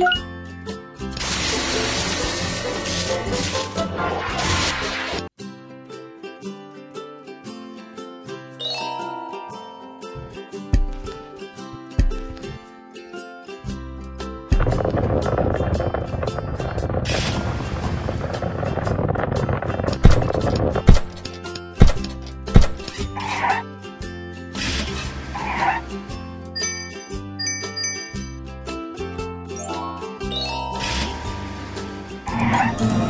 you Bye.